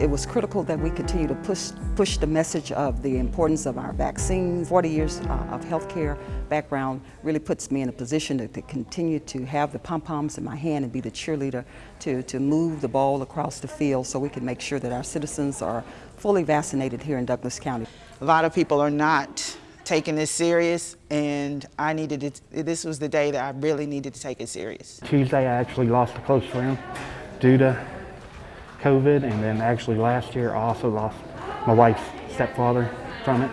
It was critical that we continue to push, push the message of the importance of our vaccines. 40 years uh, of healthcare background really puts me in a position to, to continue to have the pom-poms in my hand and be the cheerleader to, to move the ball across the field so we can make sure that our citizens are fully vaccinated here in Douglas County. A lot of people are not taking this serious and I needed it, this was the day that I really needed to take it serious. Tuesday I actually lost a close friend due to COVID and then actually last year I also lost my wife's stepfather from it.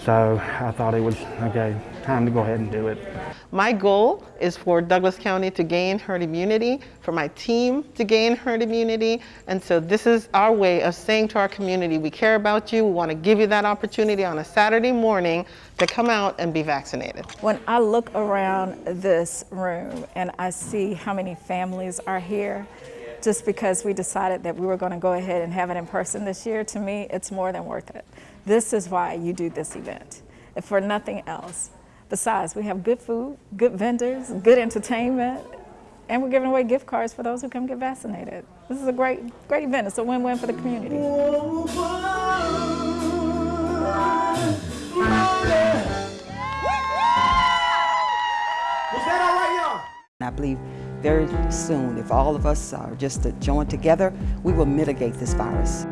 So I thought it was, okay, time to go ahead and do it. My goal is for Douglas County to gain herd immunity, for my team to gain herd immunity, and so this is our way of saying to our community, we care about you, we want to give you that opportunity on a Saturday morning to come out and be vaccinated. When I look around this room and I see how many families are here, just because we decided that we were going to go ahead and have it in person this year, to me, it's more than worth it. This is why you do this event, if for nothing else. Besides, we have good food, good vendors, good entertainment, and we're giving away gift cards for those who come get vaccinated. This is a great, great event. It's a win-win for the community. I believe very soon, if all of us are just to join together, we will mitigate this virus.